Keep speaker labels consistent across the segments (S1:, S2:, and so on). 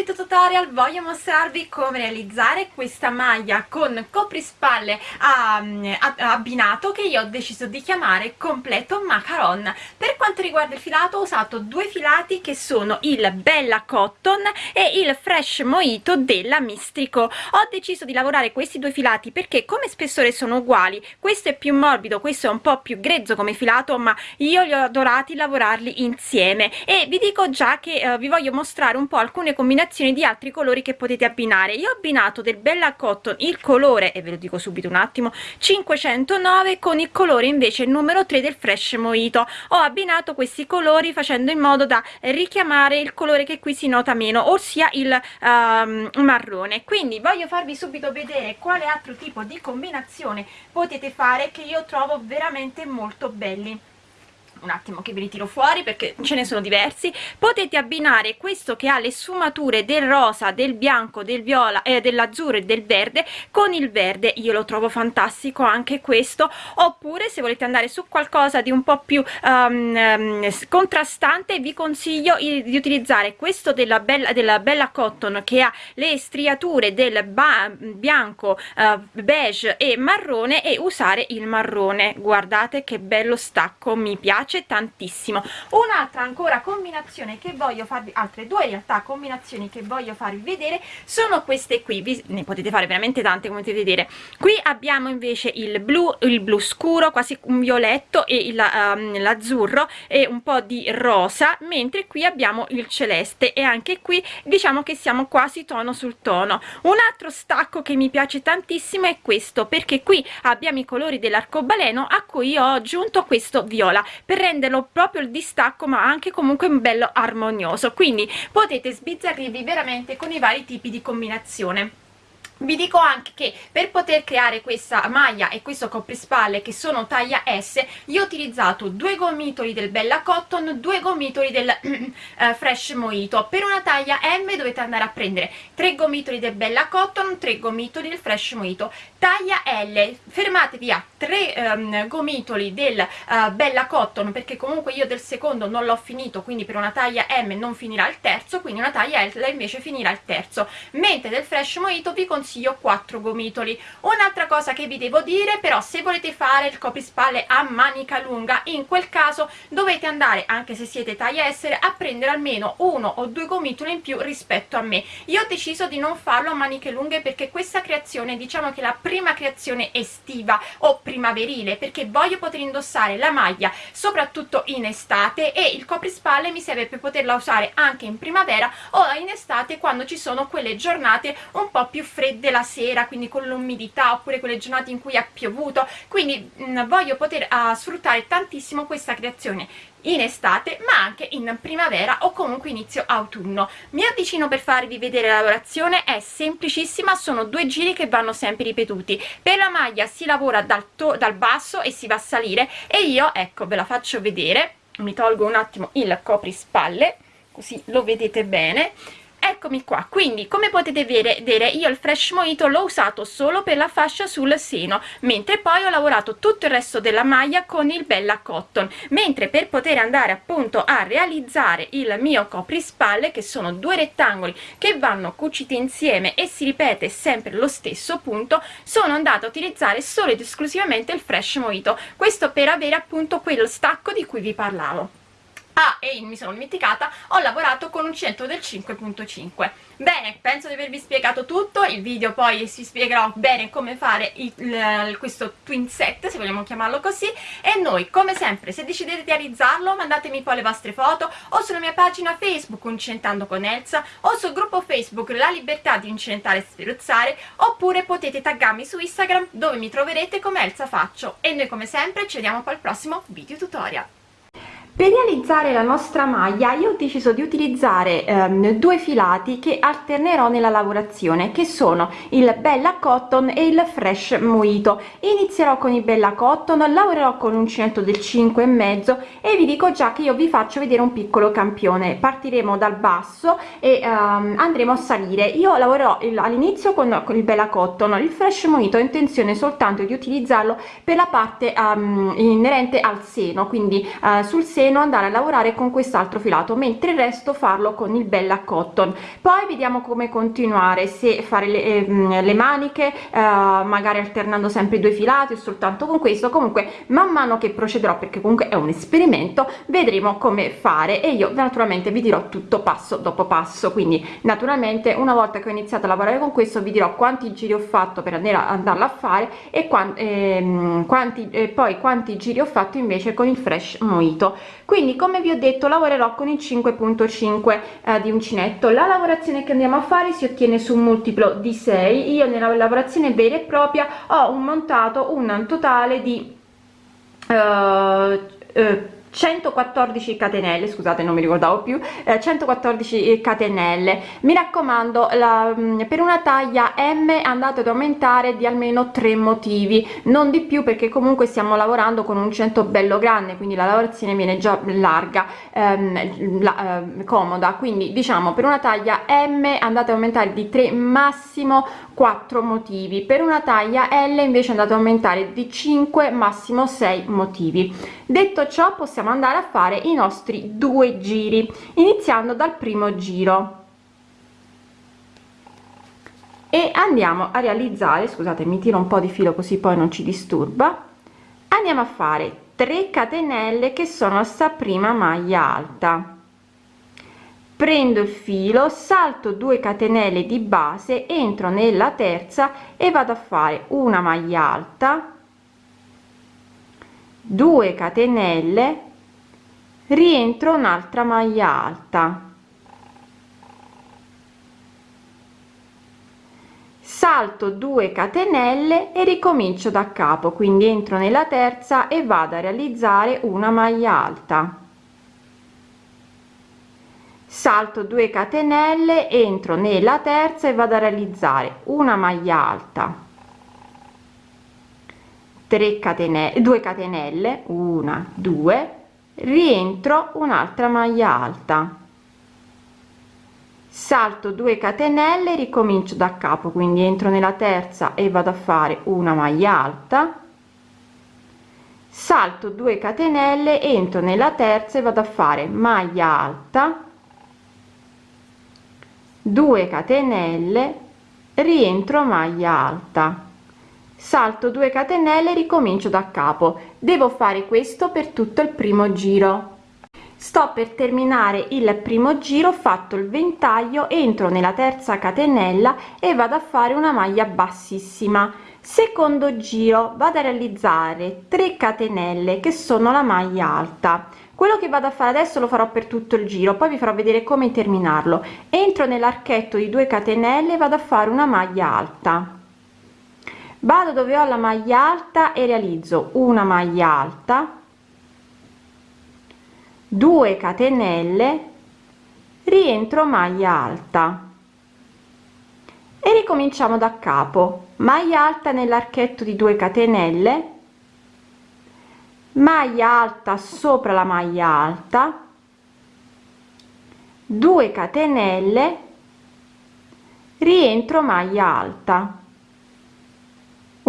S1: video tutorial voglio mostrarvi come realizzare questa maglia con coprispalle um, abbinato che io ho deciso di chiamare completo macaron. Per quanto riguarda il filato ho usato due filati che sono il Bella Cotton e il Fresh Mojito della Mistrico. Ho deciso di lavorare questi due filati perché come spessore sono uguali. Questo è più morbido questo è un po' più grezzo come filato ma io li ho adorati lavorarli insieme. E vi dico già che uh, vi voglio mostrare un po' alcune combinazioni di altri colori che potete abbinare. Io ho abbinato del Bella Cotton il colore e ve lo dico subito un attimo 509 con il colore invece numero 3 del Fresh Mojito. Ho abbinato questi colori facendo in modo da richiamare il colore che qui si nota meno ossia il um, marrone. Quindi voglio farvi subito vedere quale altro tipo di combinazione potete fare che io trovo veramente molto belli un attimo che vi ritiro fuori perché ce ne sono diversi. Potete abbinare questo che ha le sfumature del rosa del bianco del viola eh, dell'azzurro e del verde con il verde. Io lo trovo fantastico anche questo. Oppure se volete andare su qualcosa di un po più um, contrastante vi consiglio di utilizzare questo della bella della bella cotton che ha le striature del bianco uh, beige e marrone e usare il marrone. Guardate che bello stacco mi piace piace tantissimo. Un'altra ancora combinazione che voglio farvi altre due in realtà combinazioni che voglio farvi vedere sono queste qui. Vi, ne potete fare veramente tante come potete vedere. Qui abbiamo invece il blu il blu scuro quasi un violetto e um, l'azzurro e un po di rosa mentre qui abbiamo il celeste e anche qui diciamo che siamo quasi tono sul tono. Un altro stacco che mi piace tantissimo è questo perché qui abbiamo i colori dell'arcobaleno a cui ho aggiunto questo viola. Per renderlo proprio il distacco ma anche comunque un bello armonioso. Quindi potete sbizzarrirvi veramente con i vari tipi di combinazione. Vi dico anche che per poter creare questa maglia e questo coprispalle che sono taglia S io ho utilizzato due gomitoli del Bella Cotton due gomitoli del uh, Fresh Mojito. Per una taglia M dovete andare a prendere tre gomitoli del Bella Cotton tre gomitoli del Fresh Mojito taglia L. Fermatevi a tre um, gomitoli del uh, Bella Cotton perché comunque io del secondo non l'ho finito quindi per una taglia M non finirà il terzo quindi una taglia L invece finirà il terzo. Mentre del Fresh Mojito vi consiglio 4 gomitoli. Un'altra cosa che vi devo dire però se volete fare il coprispalle a manica lunga in quel caso dovete andare anche se siete taglia essere a prendere almeno uno o due gomitoli in più rispetto a me. Io ho deciso di non farlo a maniche lunghe perché questa creazione diciamo che la prima creazione estiva o primaverile perché voglio poter indossare la maglia soprattutto in estate e il coprispalle mi serve per poterla usare anche in primavera o in estate quando ci sono quelle giornate un po' più fredde della sera quindi con l'umidità oppure quelle giornate in cui ha piovuto. Quindi mh, mm, voglio poter uh, sfruttare tantissimo questa creazione in estate ma anche in primavera o comunque inizio autunno. Mi avvicino per farvi vedere la lavorazione è semplicissima sono due giri che vanno sempre ripetuti. Per la maglia si lavora dal, dal basso e si va a salire e io ecco ve la faccio vedere. Mi tolgo un attimo il coprispalle così lo vedete bene eccomi qua. Quindi come potete vedere io il fresh mojito l'ho usato solo per la fascia sul seno mentre poi ho lavorato tutto il resto della maglia con il bella cotton. Mentre per poter andare appunto a realizzare il mio coprispalle che sono due rettangoli che vanno cuciti insieme e si ripete sempre lo stesso punto sono andata a utilizzare solo ed esclusivamente il fresh mojito. Questo per avere appunto quel stacco di cui vi parlavo ah e mi sono dimenticata ho lavorato con un centro del 5.5 bene penso di avervi spiegato tutto il video poi si spiegherò bene come fare il, il, questo twin set se vogliamo chiamarlo così e noi come sempre se decidete di realizzarlo mandatemi poi le vostre foto o sulla mia pagina facebook Incentando con Elsa o sul gruppo facebook La Libertà di Incentare e Sferuzzare oppure potete taggarmi su Instagram dove mi troverete come Elsa Faccio. E noi come sempre ci vediamo poi al prossimo video tutorial per realizzare la nostra maglia io ho deciso di utilizzare ehm, due filati che alternerò nella lavorazione che sono il bella cotton e il fresh mojito. Inizierò con il bella cotton lavorerò con uncinetto del 5 e mezzo e vi dico già che io vi faccio vedere un piccolo campione. Partiremo dal basso e ehm, andremo a salire. Io lavorerò all'inizio con, con, il bella cotton. Il fresh mojito ho intenzione soltanto di utilizzarlo per la parte um, inerente al seno quindi uh, sul seno pieno andare a lavorare con quest'altro filato mentre il resto farlo con il bella cotton. Poi vediamo come continuare se fare le, eh, le maniche eh, magari alternando sempre i due filati o soltanto con questo. Comunque man mano che procederò perché comunque è un esperimento vedremo come fare e io naturalmente vi dirò tutto passo dopo passo. Quindi naturalmente una volta che ho iniziato a lavorare con questo vi dirò quanti giri ho fatto per andare a andarla a fare e quanti, ehm, quanti eh, poi quanti giri ho fatto invece con il fresh mojito quindi come vi ho detto lavorerò con il 5.5 eh, di uncinetto. La lavorazione che andiamo a fare si ottiene su un multiplo di 6 io nella lavorazione vera e propria ho un montato un totale di uh, uh, 114 catenelle scusate non mi ricordavo più eh, 114 catenelle. Mi raccomando la, mm, per una taglia m andate ad aumentare di almeno tre motivi non di più perché comunque stiamo lavorando con un cento bello grande quindi la lavorazione viene già larga ehm, la, eh, comoda. Quindi diciamo per una taglia m andate ad aumentare di 3 massimo 4 motivi. Per una taglia l invece andate ad aumentare di 5 massimo 6 motivi. Detto ciò possiamo andare a fare i nostri due giri iniziando dal primo giro. E andiamo a realizzare scusate mi tiro un po di filo così poi non ci disturba. Andiamo a fare 3 catenelle che sono sta prima maglia alta. Prendo il filo salto 2 catenelle di base entro nella terza e vado a fare una maglia alta 2 catenelle rientro un'altra maglia alta. Salto 2 catenelle e ricomincio da capo quindi entro nella terza e vado a realizzare una maglia alta. Salto 2 catenelle entro nella terza e vado a realizzare una maglia alta. 3 catenelle 2 catenelle 1 2 rientro un'altra maglia alta. Salto 2 catenelle ricomincio da capo quindi entro nella terza e vado a fare una maglia alta. Salto 2 catenelle entro nella terza e vado a fare maglia alta. 2 catenelle rientro maglia alta salto 2 catenelle ricomincio da capo. Devo fare questo per tutto il primo giro. Sto per terminare il primo giro fatto il ventaglio entro nella terza catenella e vado a fare una maglia bassissima. Secondo giro vado a realizzare 3 catenelle che sono la maglia alta. Quello che vado a fare adesso lo farò per tutto il giro poi vi farò vedere come terminarlo. Entro nell'archetto di 2 catenelle vado a fare una maglia alta vado dove ho la maglia alta e realizzo una maglia alta 2 catenelle rientro maglia alta. E ricominciamo da capo. Maglia alta nell'archetto di 2 catenelle maglia alta sopra la maglia alta 2 catenelle rientro maglia alta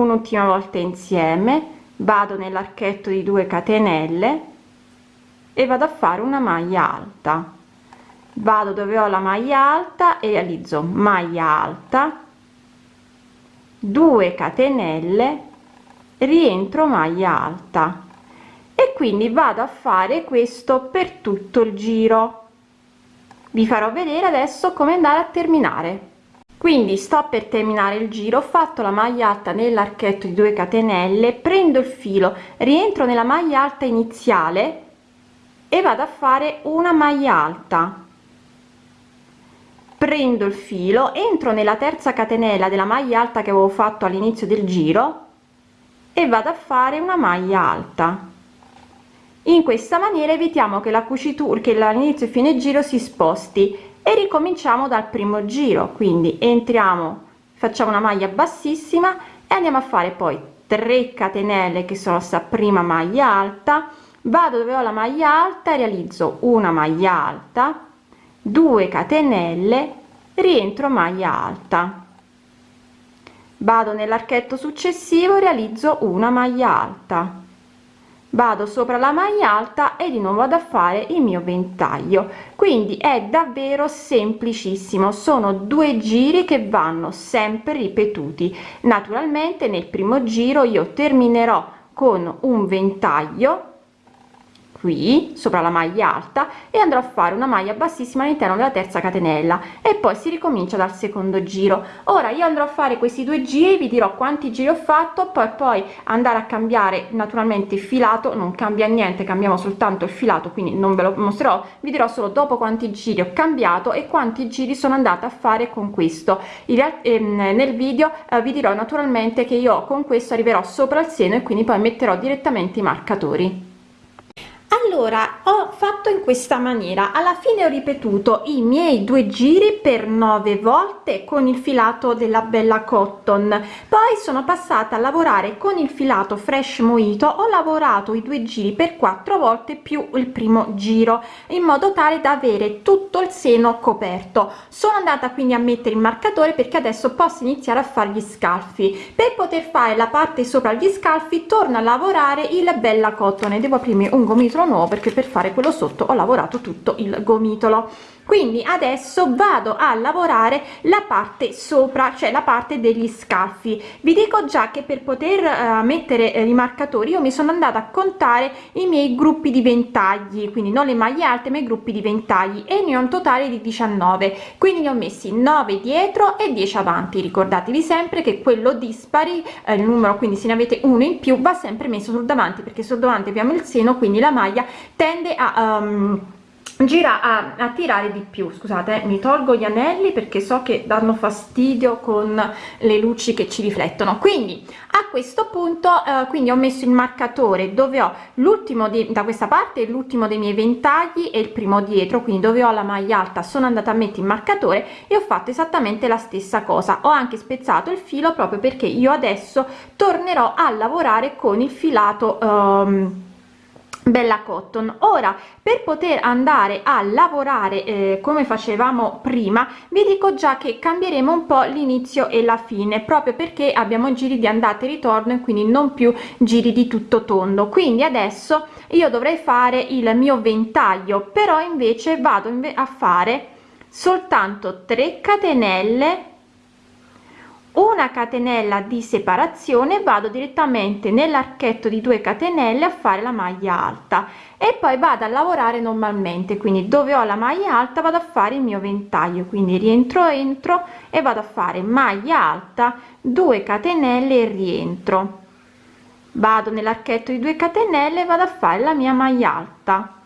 S1: un'ultima volta insieme vado nell'archetto di 2 catenelle e vado a fare una maglia alta. Vado dove ho la maglia alta e realizzo maglia alta 2 catenelle rientro maglia alta. E quindi vado a fare questo per tutto il giro. Vi farò vedere adesso come andare a terminare quindi sto per terminare il giro ho fatto la maglia alta nell'archetto di 2 catenelle prendo il filo rientro nella maglia alta iniziale e vado a fare una maglia alta. Prendo il filo entro nella terza catenella della maglia alta che avevo fatto all'inizio del giro e vado a fare una maglia alta. In questa maniera evitiamo che la cucitura che all'inizio e fine giro si sposti e ricominciamo dal primo giro. Quindi entriamo facciamo una maglia bassissima e andiamo a fare poi 3 catenelle che sono sta prima maglia alta. Vado dove ho la maglia alta realizzo una maglia alta 2 catenelle rientro maglia alta. Vado nell'archetto successivo realizzo una maglia alta
S2: vado sopra la maglia alta e di nuovo vado a fare il mio ventaglio. Quindi è davvero semplicissimo. Sono due giri che vanno sempre ripetuti. Naturalmente nel primo giro io terminerò con un ventaglio qui sopra la maglia alta e andrò a fare una maglia bassissima all'interno della terza catenella e poi si ricomincia dal secondo giro. Ora io andrò a fare questi due giri vi dirò quanti giri ho fatto poi poi andare a cambiare naturalmente il filato non cambia niente cambiamo soltanto il filato quindi non ve lo mostrerò vi dirò solo dopo quanti giri ho cambiato e quanti giri sono andata a fare con questo. Ehm, nel video eh, vi dirò naturalmente che io con questo arriverò sopra il seno e quindi poi metterò direttamente i marcatori allora ho fatto in questa maniera. Alla fine ho ripetuto i miei due giri per nove volte con il filato della bella cotton. Poi sono passata a lavorare con il filato fresh moito. Ho lavorato i due giri per quattro volte più il primo giro in modo tale da avere tutto il seno coperto. Sono andata quindi a mettere il marcatore perché adesso posso iniziare a fare gli scalfi. Per poter fare la parte sopra gli scalfi torno a lavorare il bella cotton. Devo aprirmi un gomitolo nuovo perché per fare quello sotto ho lavorato tutto il gomitolo quindi adesso vado a lavorare la parte sopra cioè la parte degli scalfi vi dico già che per poter uh, mettere eh, i marcatori io mi sono andata a contare i miei gruppi di ventagli quindi non le maglie alte ma i gruppi di ventagli e ne ho un totale di 19 quindi ne ho messi 9 dietro e 10 avanti. Ricordatevi sempre che quello dispari eh, il numero quindi se ne avete uno in più va sempre messo sul davanti perché sul davanti abbiamo il seno quindi la maglia tende a um, gira a, a tirare di più. Scusate mi tolgo gli anelli perché so che danno fastidio con le luci che ci riflettono. Quindi a questo punto eh, quindi ho messo il marcatore dove ho l'ultimo da questa parte l'ultimo dei miei ventagli e il primo dietro. Quindi dove ho la maglia alta sono andata a mettere il marcatore e ho fatto esattamente la stessa cosa. Ho anche spezzato il filo proprio perché io adesso tornerò a lavorare con il filato um, bella cotton. Ora per poter andare a lavorare eh, come facevamo prima vi dico già che cambieremo un po l'inizio e la fine proprio perché abbiamo giri di andata e ritorno e quindi non più giri di tutto tondo. Quindi adesso io dovrei fare il mio ventaglio però invece vado a fare soltanto 3 catenelle una catenella di separazione vado direttamente nell'archetto di 2 catenelle a fare la maglia alta e poi vado a lavorare normalmente quindi dove ho la maglia alta vado a fare il mio ventaglio quindi rientro entro e vado a fare maglia alta 2 catenelle e rientro. Vado nell'archetto di 2 catenelle vado a fare la mia maglia alta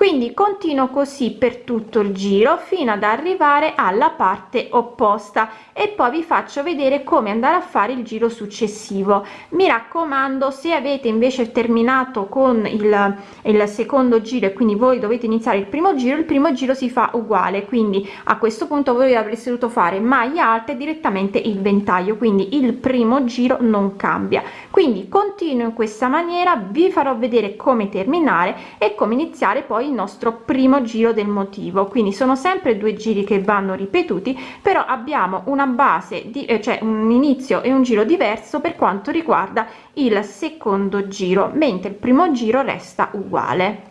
S2: quindi continuo così per tutto il giro fino ad arrivare alla parte opposta e poi vi faccio vedere come andare a fare il giro successivo. Mi raccomando se avete invece terminato con il, il secondo giro e quindi voi dovete iniziare il primo giro il primo giro si fa uguale. Quindi a questo punto voi avreste dovuto fare maglia alta e direttamente il ventaglio quindi il primo giro non cambia. Quindi continuo in questa maniera vi farò vedere come terminare e come iniziare poi il nostro primo giro del motivo. Quindi sono sempre due giri che vanno ripetuti però abbiamo una base di eh, cioè un inizio e un giro diverso per quanto riguarda il secondo giro mentre il primo giro resta uguale.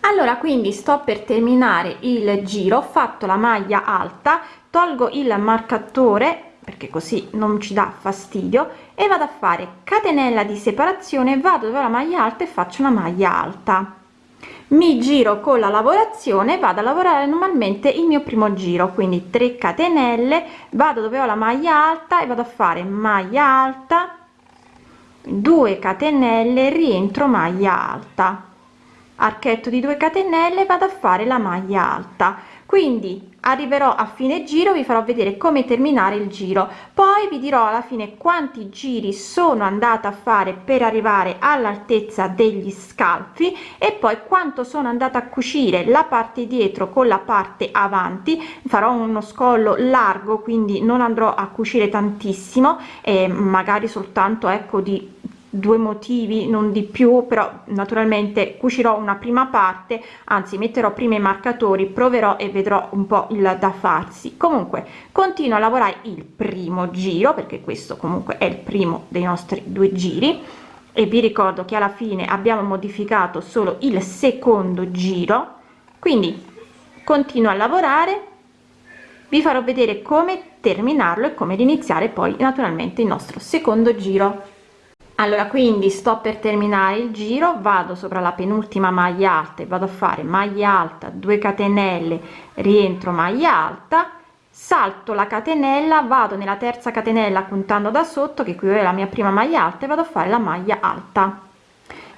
S2: Allora quindi sto per terminare il giro. Ho fatto la maglia alta tolgo il marcatore perché così non ci dà fastidio e vado a fare catenella di separazione vado dove la maglia alta e faccio una maglia alta. Mi giro con la lavorazione vado a lavorare normalmente il mio primo giro quindi 3 catenelle vado dove ho la maglia alta e vado a fare maglia alta 2 catenelle rientro maglia alta. Archetto di 2 catenelle vado a fare la maglia alta quindi arriverò a fine giro vi farò vedere come terminare il giro. Poi vi dirò alla fine quanti giri sono andata a fare per arrivare all'altezza degli scalfi e poi quanto sono andata a cucire la parte dietro con la parte avanti. Farò uno scollo largo quindi non andrò a cucire tantissimo e magari soltanto ecco di due motivi non di più però naturalmente cucirò una prima parte anzi metterò prima i marcatori proverò e vedrò un po il da farsi. Comunque continuo a lavorare il primo giro perché questo comunque è il primo dei nostri due giri e vi ricordo che alla fine abbiamo modificato solo il secondo giro quindi continuo a lavorare vi farò vedere come terminarlo e come iniziare poi naturalmente il nostro secondo giro allora quindi sto per terminare il giro vado sopra la penultima maglia alta e vado a fare maglia alta 2 catenelle rientro maglia alta salto la catenella vado nella terza catenella puntando da sotto che qui è la mia prima maglia alta e vado a fare la maglia alta.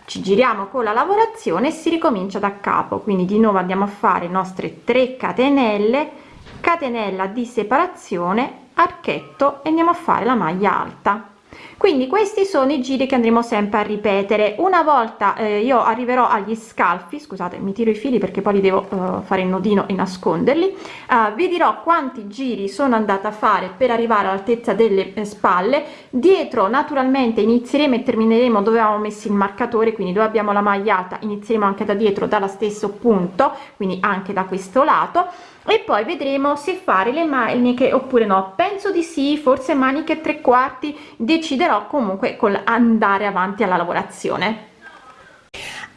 S2: Ci giriamo con la lavorazione e si ricomincia da capo. Quindi di nuovo andiamo a fare nostre 3 catenelle catenella di separazione archetto e andiamo a fare la maglia alta quindi questi sono i giri che andremo sempre a ripetere. Una volta eh, io arriverò agli scalfi scusate mi tiro i fili perché poi li devo uh, fare il nodino e nasconderli. Uh, vi dirò quanti giri sono andata a fare per arrivare all'altezza delle eh, spalle. Dietro naturalmente inizieremo e termineremo dove avevamo messo il marcatore quindi dove abbiamo la maglia alta inizieremo anche da dietro dallo stesso punto quindi anche da questo lato e poi vedremo se fare le maniche oppure no. Penso di sì forse maniche tre quarti deciderò comunque con andare avanti alla lavorazione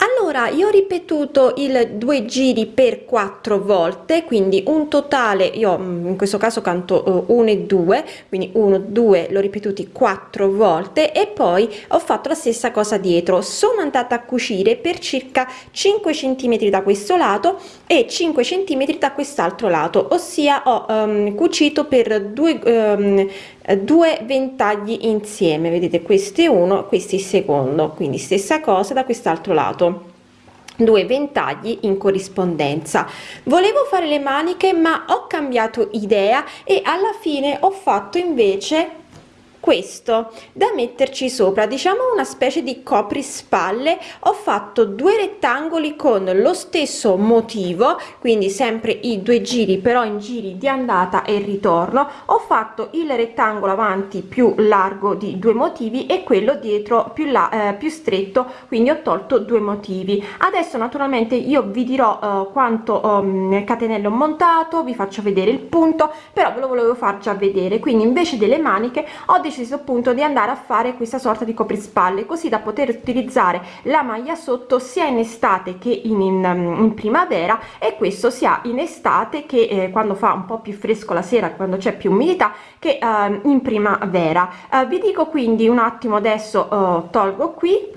S1: allora io ho ripetuto il due giri per quattro volte quindi un totale io mm, in questo caso canto 1 uh, e 2 quindi 1 2 l'ho ripetuti quattro volte e poi ho fatto la stessa cosa dietro. Sono andata a cucire per circa 5 centimetri da questo lato e 5 centimetri da quest'altro lato ossia ho um, cucito per due um, due ventagli insieme vedete questo è uno questo è il secondo quindi stessa cosa da quest'altro lato. Due ventagli in corrispondenza. Volevo fare le maniche ma ho cambiato idea e alla fine ho fatto invece questo da metterci sopra diciamo una specie di coprispalle. Ho fatto due rettangoli con lo stesso motivo quindi sempre i due giri però in giri di andata e ritorno. Ho fatto il rettangolo avanti più largo di due motivi e quello dietro più là eh, più stretto quindi ho tolto due motivi. Adesso naturalmente io vi dirò eh, quanto um, catenelle ho montato vi faccio vedere il punto però ve lo volevo far già vedere. Quindi invece delle maniche ho deciso appunto di andare a fare questa sorta di coprispalle così da poter utilizzare la maglia sotto sia in estate che in, in, in primavera e questo sia in estate che eh, quando fa un po più fresco la sera quando c'è più umidità che eh, in primavera. Eh, vi dico quindi un attimo adesso eh, tolgo qui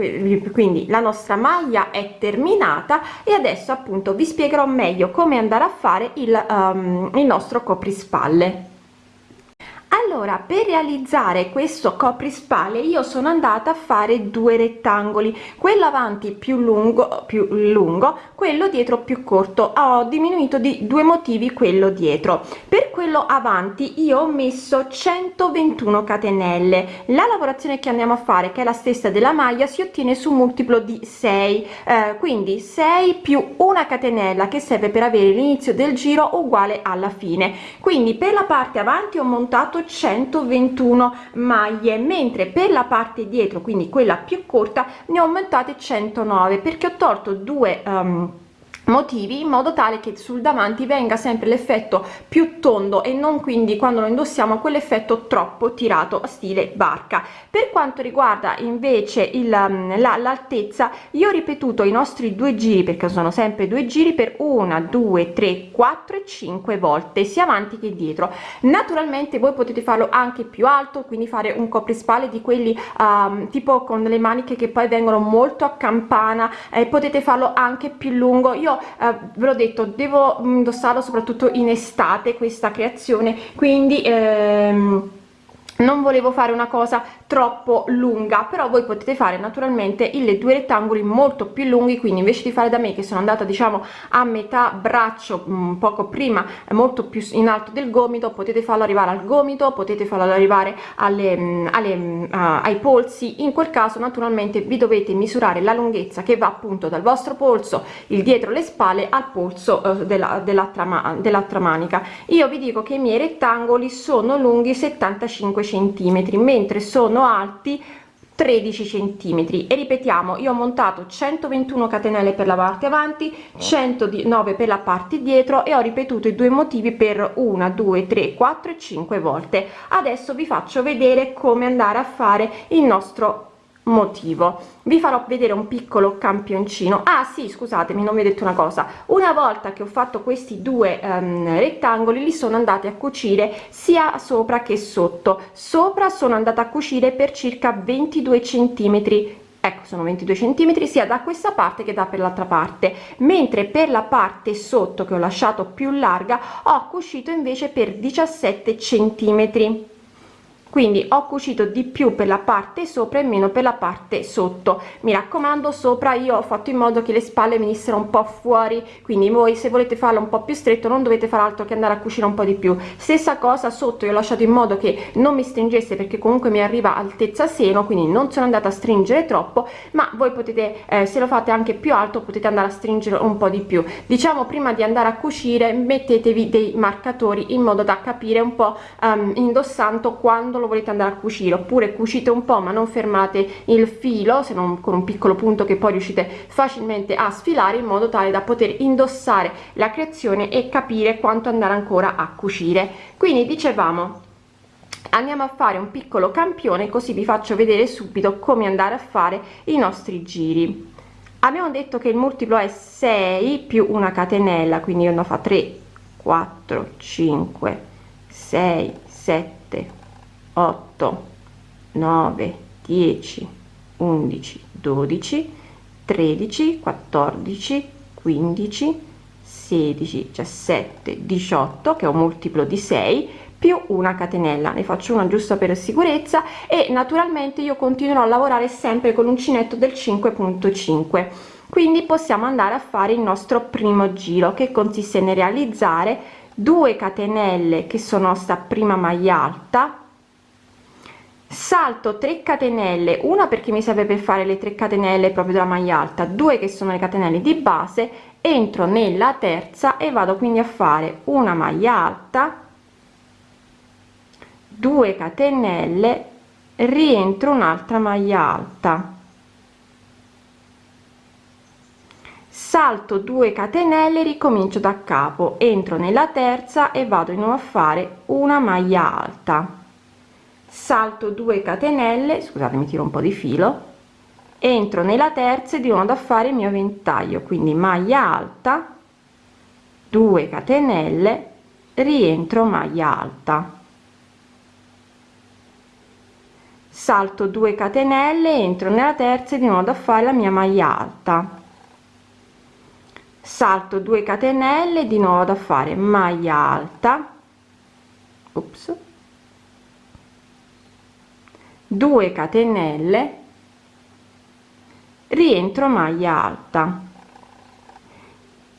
S1: quindi la nostra maglia è terminata e adesso appunto vi spiegherò meglio come andare a fare il, um, il nostro coprispalle allora per realizzare questo coprispalle io sono andata a fare due rettangoli. Quello avanti più lungo più lungo quello dietro più corto. Ho diminuito di due motivi quello dietro. Per quello avanti io ho messo 121 catenelle. La lavorazione che andiamo a fare che è la stessa della maglia si ottiene su multiplo di 6 eh, quindi 6 più una catenella che serve per avere l'inizio del giro uguale alla fine. Quindi per la parte avanti ho montato 121 maglie mentre per la parte dietro quindi quella più corta ne ho aumentate 109 perché ho tolto due um, motivi in modo tale che sul davanti venga sempre l'effetto più tondo e non quindi quando lo indossiamo quell'effetto troppo tirato stile barca. Per quanto riguarda invece il l'altezza io ho ripetuto i nostri due giri perché sono sempre due giri per una due tre quattro e cinque volte. Sia avanti che dietro. Naturalmente voi potete farlo anche più alto quindi fare un coprispalle di quelli um, tipo con le maniche che poi vengono molto a campana eh, potete farlo anche più lungo. Io eh, ve l'ho detto devo indossarlo soprattutto in estate questa creazione quindi ehm, non volevo fare una cosa troppo lunga però voi potete fare naturalmente i due rettangoli molto più lunghi quindi invece di fare da me che sono andata diciamo a metà braccio un poco prima molto più in alto del gomito potete farlo arrivare al gomito potete farlo arrivare alle, alle uh, ai polsi. In quel caso naturalmente vi dovete misurare la lunghezza che va appunto dal vostro polso il dietro le spalle al polso uh, dell'altra dell'altra manica. Io vi dico che i miei rettangoli sono lunghi 75 centimetri mentre sono alti
S2: 13 centimetri. E ripetiamo io ho montato 121 catenelle per la parte avanti 109 per la parte dietro e ho ripetuto i due motivi per una due tre quattro e cinque volte. Adesso vi faccio vedere come andare a fare il nostro motivo. Vi farò vedere un piccolo campioncino. Ah sì scusatemi non vi ho detto una cosa. Una volta che ho fatto questi due um, rettangoli li sono andati a cucire sia sopra che sotto. Sopra sono andata a cucire per circa 22 centimetri. Ecco sono 22 centimetri sia da questa parte che da per l'altra parte. Mentre per la parte sotto che ho lasciato più larga ho cucito invece per 17 centimetri quindi ho cucito di più per la parte sopra e meno per la parte sotto. Mi raccomando sopra io ho fatto in modo che le spalle venissero un po fuori. Quindi voi se volete farlo un po più stretto non dovete fare altro che andare a cucire un po di più. Stessa cosa sotto io ho lasciato in modo che non mi stringesse perché comunque mi arriva altezza seno quindi non sono andata a stringere troppo ma voi potete eh, se lo fate anche più alto potete andare a stringere un po di più. Diciamo prima di andare a cucire mettetevi dei marcatori in modo da capire un po um, indossando quando lo volete andare a cucire oppure cucite un po ma non fermate il filo se non con un piccolo punto che poi riuscite facilmente a sfilare in modo tale da poter indossare la creazione e capire quanto andare ancora a cucire. Quindi dicevamo andiamo a fare un piccolo campione così vi faccio vedere subito come andare a fare i nostri giri. Abbiamo detto che il multiplo è 6 più una catenella quindi io ne fa 3 4 5 6 7 8 9 10 11 12 13 14 15 16 17 18 che è un multiplo di 6 più una catenella. Ne faccio una giusta per sicurezza e naturalmente io continuerò a lavorare sempre con l'uncinetto del 5.5 quindi possiamo andare a fare il nostro primo giro che consiste nel realizzare 2 catenelle che sono sta prima maglia alta salto 3 catenelle una perché mi serve per fare le 3 catenelle proprio della maglia alta due che sono le catenelle di base entro nella terza e vado quindi a fare una maglia alta 2 catenelle rientro un'altra maglia alta. Salto 2 catenelle ricomincio da capo entro nella terza e vado di nuovo a fare una maglia alta salto 2 catenelle scusate mi tiro un po di filo entro nella terza e di nuovo da fare il mio ventaglio quindi maglia alta 2 catenelle rientro maglia alta. Salto 2 catenelle entro nella terza e di nuovo da fare la mia maglia alta. Salto 2 catenelle di nuovo da fare maglia alta. Ops 2 catenelle rientro maglia alta.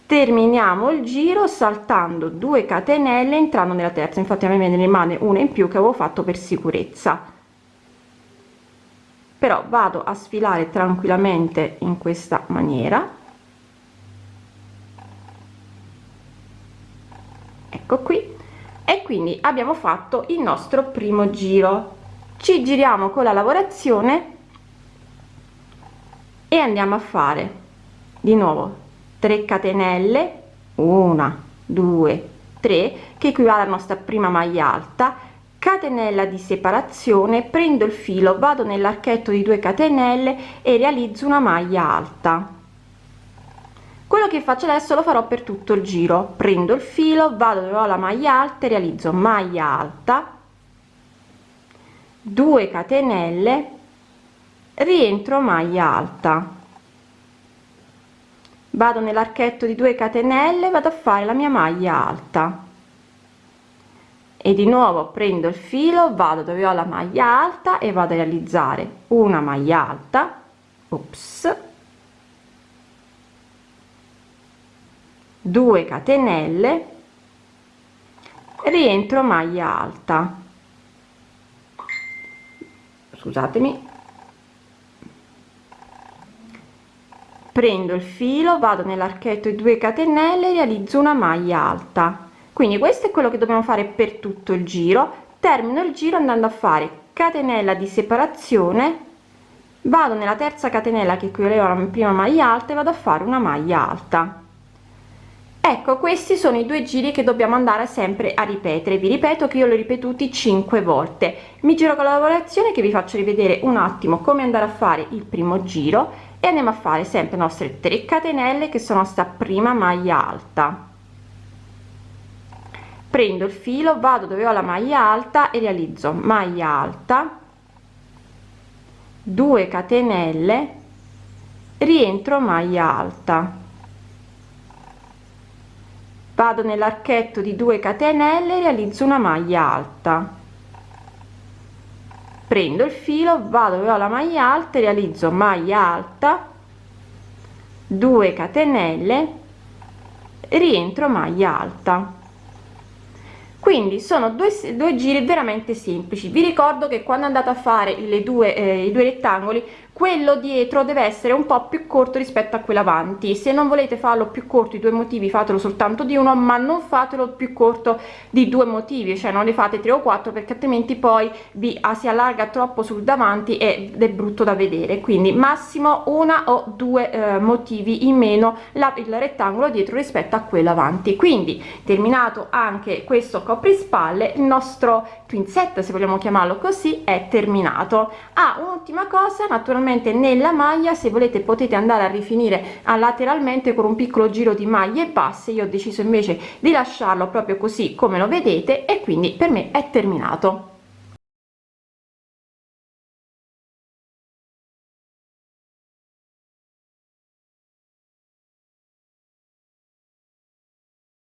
S2: Terminiamo il giro saltando 2 catenelle entrando nella terza. Infatti a me ne rimane una in più che avevo fatto per sicurezza. Però vado a sfilare tranquillamente in questa maniera. Ecco qui. E quindi abbiamo fatto il nostro primo giro ci giriamo con la lavorazione e andiamo a fare di nuovo 3 catenelle 1 2 3 che equivale alla nostra prima maglia alta catenella di separazione prendo il filo vado nell'archetto di 2 catenelle e realizzo una maglia alta. Quello che faccio adesso lo farò per tutto il giro. Prendo il filo vado dove ho la maglia alta e realizzo maglia alta 2 catenelle rientro maglia alta. Vado nell'archetto di 2 catenelle vado a fare la mia maglia alta. E di nuovo prendo il filo vado dove ho la maglia alta e vado a realizzare una maglia alta. Ops. 2 catenelle rientro maglia alta scusatemi. Prendo il filo vado nell'archetto di 2 catenelle realizzo una maglia alta. Quindi questo è quello che dobbiamo fare per tutto il giro. Termino il giro andando a fare catenella di separazione vado nella terza catenella che equivaleva alla prima maglia alta e vado a fare una maglia alta ecco questi sono i due giri che dobbiamo andare sempre a ripetere. Vi ripeto che io li ho ripetuti 5 volte. Mi giro con la lavorazione che vi faccio rivedere un attimo come andare a fare il primo giro e andiamo a fare sempre nostre 3 catenelle che sono sta prima maglia alta. Prendo il filo vado dove ho la maglia alta e realizzo maglia alta 2 catenelle rientro maglia alta vado nell'archetto di 2 catenelle realizzo una maglia alta. Prendo il filo vado dove ho la maglia alta realizzo maglia alta 2 catenelle rientro maglia alta. Quindi sono due, due giri veramente semplici. Vi ricordo che quando andate a fare le due eh, i due rettangoli quello dietro deve essere un po più corto rispetto a quello avanti. Se non volete farlo più corto i due motivi fatelo soltanto di uno ma non fatelo più corto di due motivi cioè non ne fate tre o quattro perché altrimenti poi vi ah, si allarga troppo sul davanti ed è brutto da vedere. Quindi massimo una o due eh, motivi in meno la, il rettangolo dietro rispetto a quello avanti. Quindi terminato anche questo coprispalle il nostro twin set se vogliamo chiamarlo così è terminato. Ah un'ultima cosa naturalmente naturalmente nella maglia. Se volete potete andare a rifinire a lateralmente con un piccolo giro di maglie basse io ho deciso invece di lasciarlo proprio così come lo vedete e quindi per me è terminato